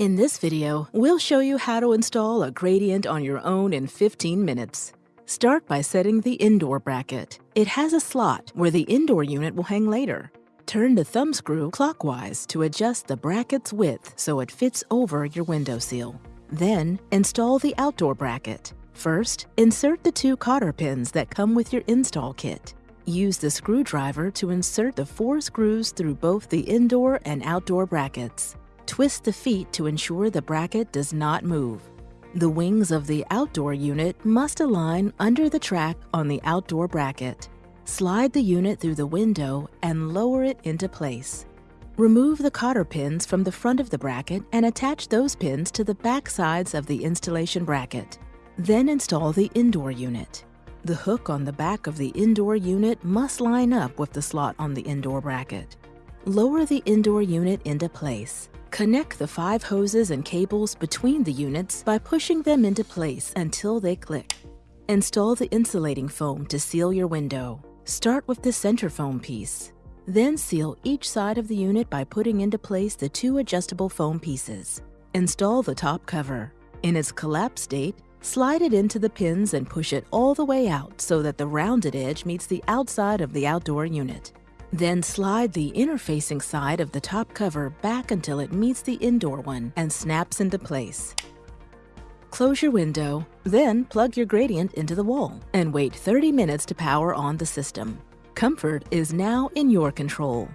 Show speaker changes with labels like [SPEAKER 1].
[SPEAKER 1] In this video, we'll show you how to install a gradient on your own in 15 minutes. Start by setting the indoor bracket. It has a slot where the indoor unit will hang later. Turn the thumb screw clockwise to adjust the bracket's width so it fits over your windowsill. Then, install the outdoor bracket. First, insert the two cotter pins that come with your install kit. Use the screwdriver to insert the four screws through both the indoor and outdoor brackets. Twist the feet to ensure the bracket does not move. The wings of the outdoor unit must align under the track on the outdoor bracket. Slide the unit through the window and lower it into place. Remove the cotter pins from the front of the bracket and attach those pins to the back sides of the installation bracket. Then install the indoor unit. The hook on the back of the indoor unit must line up with the slot on the indoor bracket. Lower the indoor unit into place. Connect the five hoses and cables between the units by pushing them into place until they click. Install the insulating foam to seal your window. Start with the center foam piece. Then seal each side of the unit by putting into place the two adjustable foam pieces. Install the top cover. In its collapsed state, slide it into the pins and push it all the way out so that the rounded edge meets the outside of the outdoor unit. Then slide the inner-facing side of the top cover back until it meets the indoor one and snaps into place. Close your window, then plug your gradient into the wall and wait 30 minutes to power on the system. Comfort is now in your control.